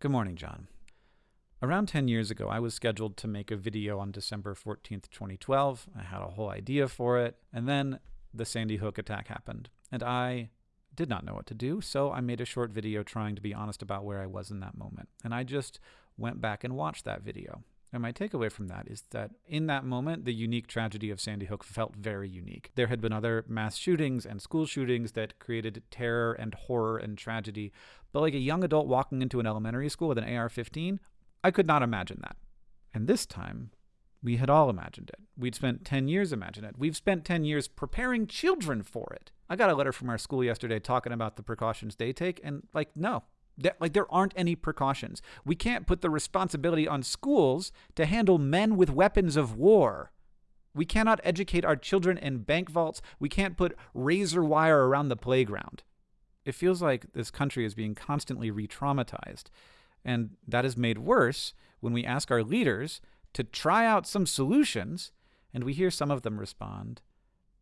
Good morning, John. Around 10 years ago, I was scheduled to make a video on December 14th, 2012. I had a whole idea for it, and then the Sandy Hook attack happened, and I did not know what to do, so I made a short video trying to be honest about where I was in that moment. And I just went back and watched that video. And my takeaway from that is that in that moment, the unique tragedy of Sandy Hook felt very unique. There had been other mass shootings and school shootings that created terror and horror and tragedy. But like a young adult walking into an elementary school with an AR 15, I could not imagine that. And this time, we had all imagined it. We'd spent 10 years imagining it. We've spent 10 years preparing children for it. I got a letter from our school yesterday talking about the precautions they take, and like, no, like there aren't any precautions. We can't put the responsibility on schools to handle men with weapons of war. We cannot educate our children in bank vaults. We can't put razor wire around the playground. It feels like this country is being constantly re traumatized. And that is made worse when we ask our leaders to try out some solutions and we hear some of them respond,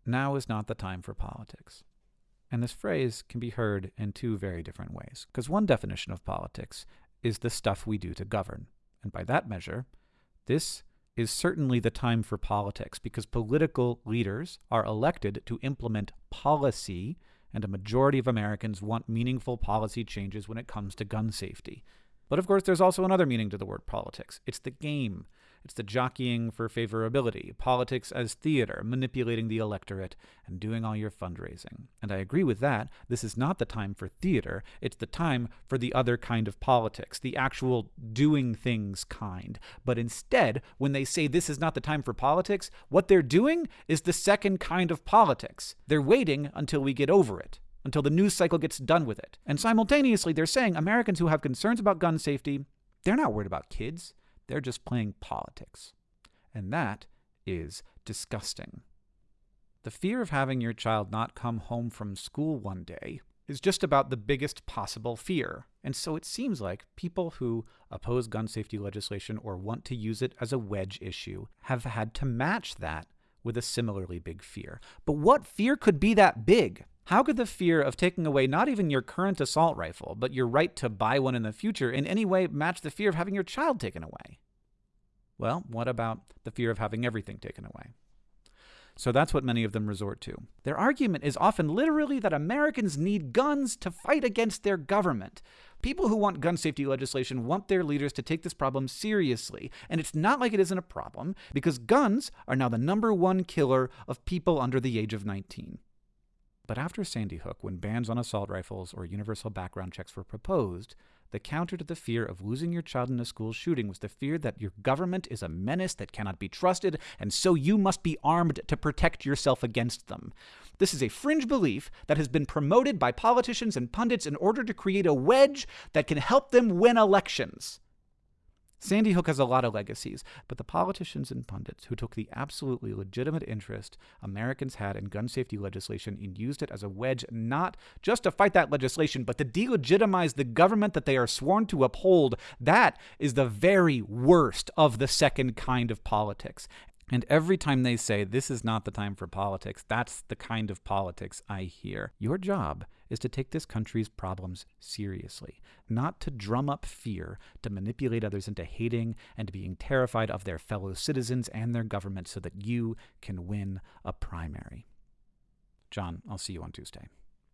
Now is not the time for politics. And this phrase can be heard in two very different ways. Because one definition of politics is the stuff we do to govern. And by that measure, this is certainly the time for politics because political leaders are elected to implement policy, and a majority of Americans want meaningful policy changes when it comes to gun safety. But of course, there's also another meaning to the word politics it's the game. It's the jockeying for favorability, politics as theater, manipulating the electorate, and doing all your fundraising. And I agree with that. This is not the time for theater, it's the time for the other kind of politics, the actual doing things kind. But instead, when they say this is not the time for politics, what they're doing is the second kind of politics. They're waiting until we get over it until the news cycle gets done with it. And simultaneously, they're saying Americans who have concerns about gun safety, they're not worried about kids. They're just playing politics. And that is disgusting. The fear of having your child not come home from school one day is just about the biggest possible fear. And so it seems like people who oppose gun safety legislation or want to use it as a wedge issue have had to match that with a similarly big fear. But what fear could be that big? How could the fear of taking away not even your current assault rifle, but your right to buy one in the future in any way match the fear of having your child taken away? Well, what about the fear of having everything taken away? So that's what many of them resort to. Their argument is often literally that Americans need guns to fight against their government. People who want gun safety legislation want their leaders to take this problem seriously. And it's not like it isn't a problem, because guns are now the number one killer of people under the age of 19. But after Sandy Hook, when bans on assault rifles or universal background checks were proposed, the counter to the fear of losing your child in a school shooting was the fear that your government is a menace that cannot be trusted, and so you must be armed to protect yourself against them. This is a fringe belief that has been promoted by politicians and pundits in order to create a wedge that can help them win elections. Sandy Hook has a lot of legacies, but the politicians and pundits who took the absolutely legitimate interest Americans had in gun safety legislation and used it as a wedge not just to fight that legislation, but to delegitimize the government that they are sworn to uphold, that is the very worst of the second kind of politics. And every time they say, this is not the time for politics, that's the kind of politics I hear. Your job is to take this country's problems seriously, not to drum up fear, to manipulate others into hating and being terrified of their fellow citizens and their government so that you can win a primary. John, I'll see you on Tuesday.